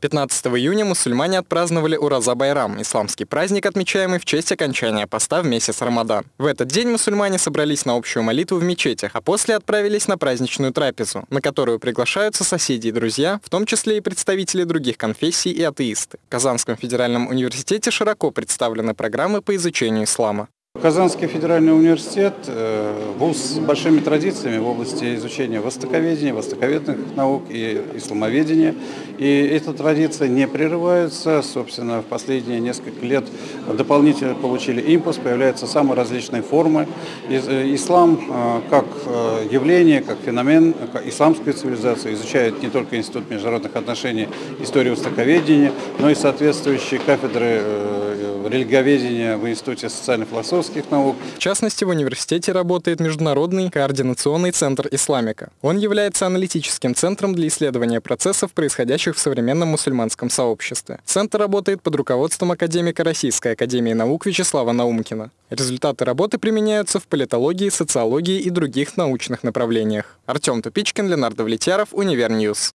15 июня мусульмане отпраздновали Ураза Байрам, исламский праздник, отмечаемый в честь окончания поста в месяц Рамадан. В этот день мусульмане собрались на общую молитву в мечетях, а после отправились на праздничную трапезу, на которую приглашаются соседи и друзья, в том числе и представители других конфессий и атеисты. В Казанском федеральном университете широко представлены программы по изучению ислама. Казанский федеральный университет э, – вуз с большими традициями в области изучения востоковедения, востоковедных наук и исламоведения. И эта традиция не прерывается. Собственно, в последние несколько лет дополнительно получили импульс, появляются самые различные формы. Э, ислам э, как явление, как феномен, как исламская цивилизация изучает не только Институт международных отношений, историю востоковедения, но и соответствующие кафедры религоведения в Институте социально-философских наук. В частности, в университете работает Международный координационный центр исламика. Он является аналитическим центром для исследования процессов, происходящих в современном мусульманском сообществе. Центр работает под руководством академика Российской академии наук Вячеслава Наумкина. Результаты работы применяются в политологии, социологии и других научных направлениях. Артем Тупичкин, Ленардо Влетьяров, Универньюз.